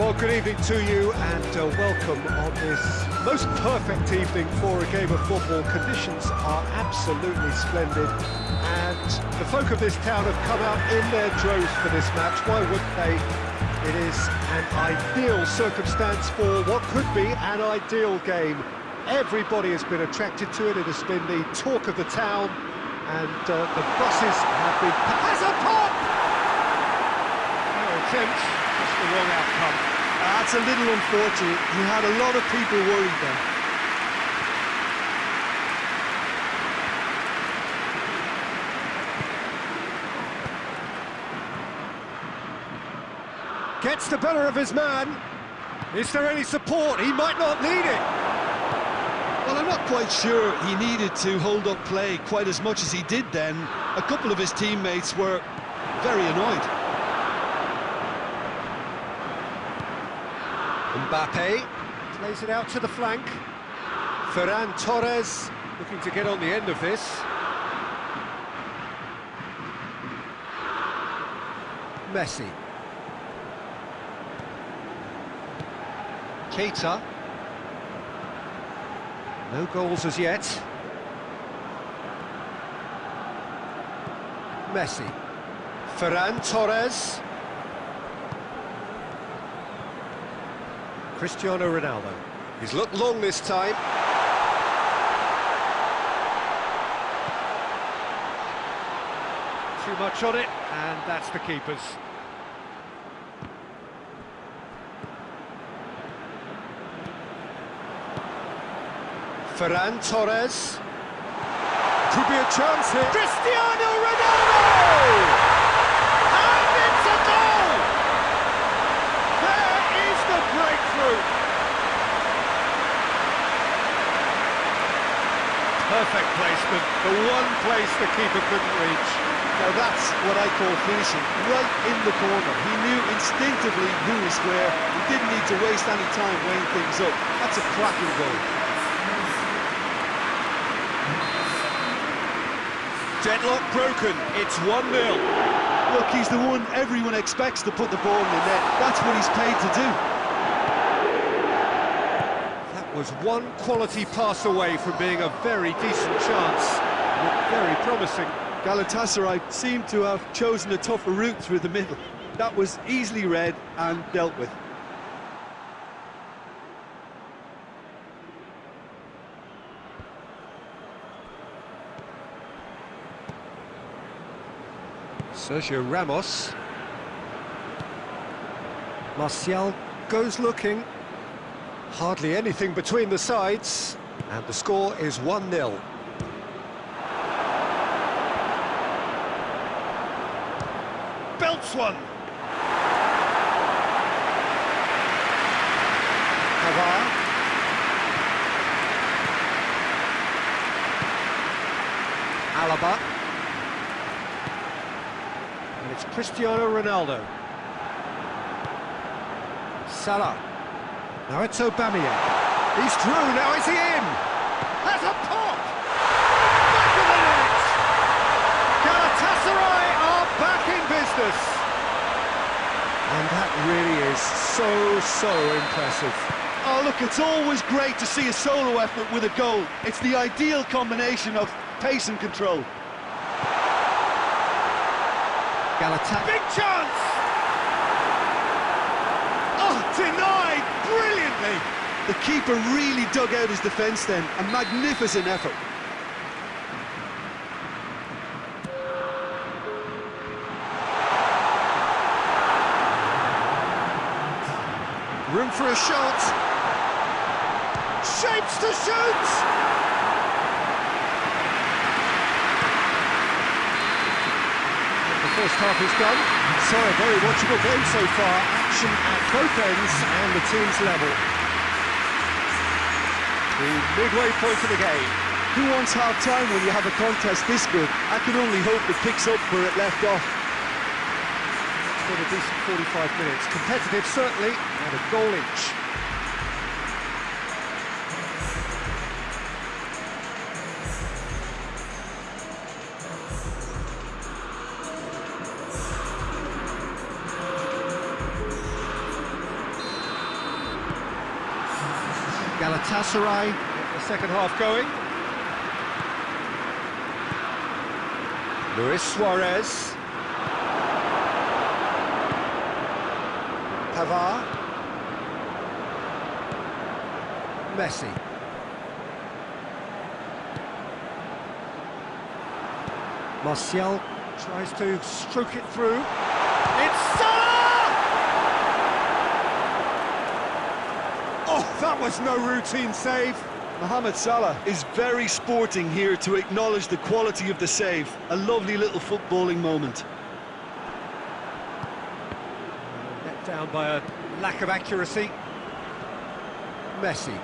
Well, good evening to you and uh, welcome on this most perfect evening for a game of football. Conditions are absolutely splendid and the folk of this town have come out in their droves for this match. Why wouldn't they? It is an ideal circumstance for what could be an ideal game. Everybody has been attracted to it. It has been the talk of the town and uh, the buses have been... A pop! The wrong outcome. That's a little unfortunate. He had a lot of people worried then. Gets the better of his man. Is there any support? He might not need it. Well, I'm not quite sure he needed to hold up play quite as much as he did then. A couple of his teammates were very annoyed. Mbappe plays it out to the flank. Ferran Torres looking to get on the end of this. Messi. Keita. No goals as yet. Messi. Ferran Torres. Cristiano Ronaldo. He's looked long this time. Too much on it, and that's the keeper's. Ferran Torres. Could be a chance here. Cristiano Ronaldo! And it's a goal! There is the breakthrough. Perfect placement, the one place the keeper couldn't reach. Now that's what I call finishing, right in the corner. He knew instinctively who was where. He didn't need to waste any time weighing things up. That's a cracking goal. Deadlock broken, it's 1-0. Look, he's the one everyone expects to put the ball in the net. That's what he's paid to do. Was one quality pass away from being a very decent chance. Looked very promising. Galatasaray seemed to have chosen a tougher route through the middle. That was easily read and dealt with. Sergio Ramos. Martial goes looking. Hardly anything between the sides. And the score is 1-0. Belts one. Pavard. Alaba. And it's Cristiano Ronaldo. Salah. Now it's Aubameyang. He's through, now is he in? Has a pop! Back of the net! Galatasaray are back in business! And that really is so, so impressive. Oh, look, it's always great to see a solo effort with a goal. It's the ideal combination of pace and control. Galatasaray. Big chance! Oh, denied The keeper really dug out his defence then. A magnificent effort. Room for a shot. Shapes to shoot! The first half is done. So a very watchable game so far. Action at both ends and the team's level. The midway point of the game. Who wants half-time when you have a contest this good? I can only hope it picks up where it left off. It's been a decent 45 minutes. Competitive, certainly, and a goal each. Galatasaray, the second half going. Luis Suarez. Pavard. Messi. Martial tries to stroke it through. It's Salah! Oh, that was no routine save. Mohamed Salah is very sporting here to acknowledge the quality of the save. A lovely little footballing moment. Let down by a lack of accuracy. Messi.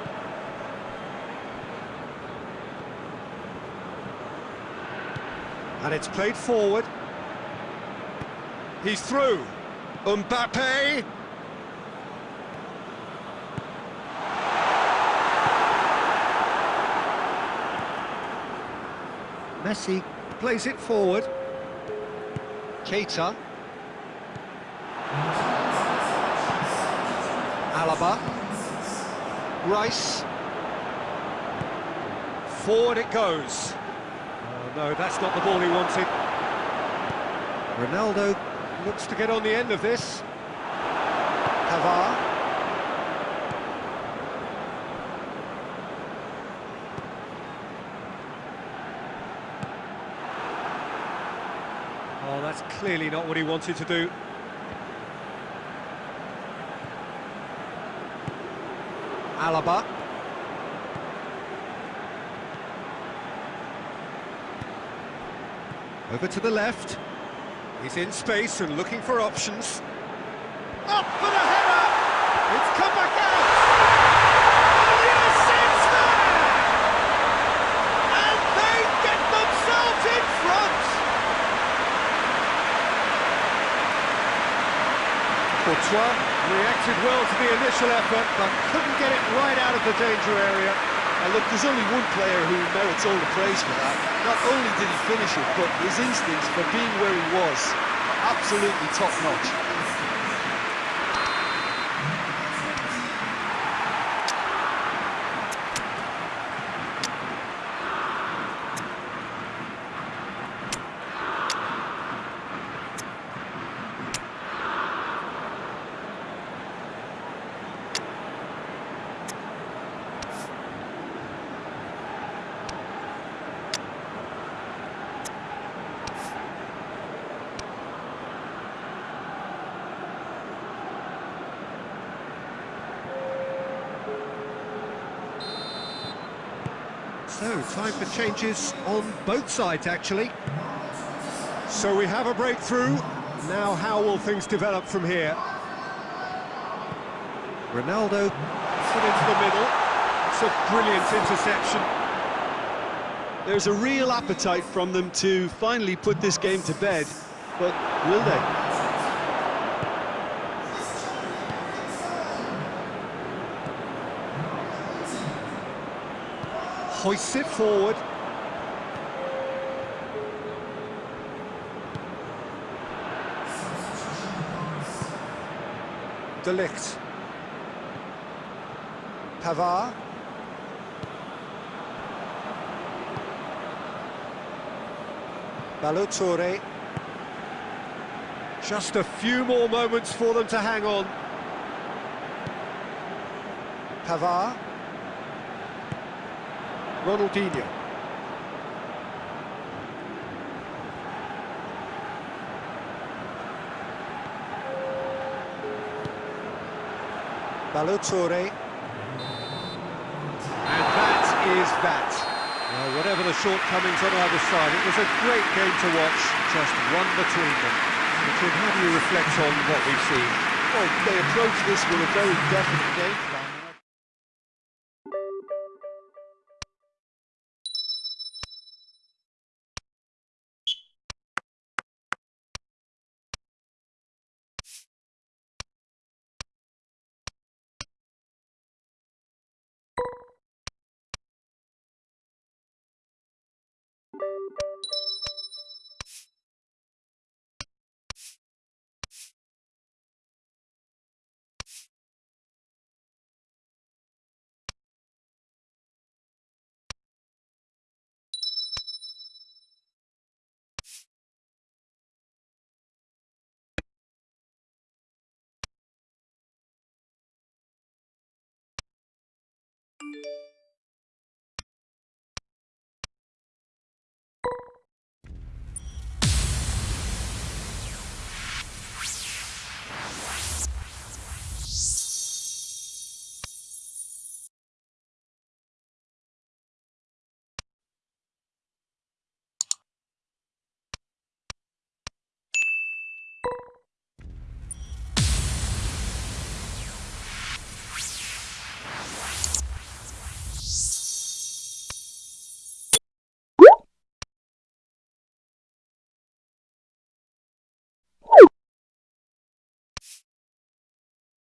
And it's played forward. He's through. Mbappe. Messi plays it forward. Keita. Alaba. Rice. Forward it goes. Oh, no, that's not the ball he wanted. Ronaldo looks to get on the end of this. Pavard. Oh, that's clearly not what he wanted to do. Alaba. Over to the left. He's in space and looking for options. Up for the header! It's come back out! Oh, yes, it's there! And they get themselves in front! Reacted well to the initial effort, but couldn't get it right out of the danger area. And look, there's only one player who merits all the praise for that. Not only did he finish it, but his instincts for being where he was, absolutely top-notch. So, time for changes on both sides, actually. So we have a breakthrough. Now, how will things develop from here? Ronaldo put into the middle. It's a brilliant interception. There's a real appetite from them to finally put this game to bed, but will they? Hoists it forward. De Ligt. Pavard. Balotelli. Just a few more moments for them to hang on. Pavard. Ronaldinho. Balotelli. And that is that. Well, whatever the shortcomings on either side, it was a great game to watch, just one between them. Richard, how do you reflect on what we've seen? Well, they approached this with a very definite game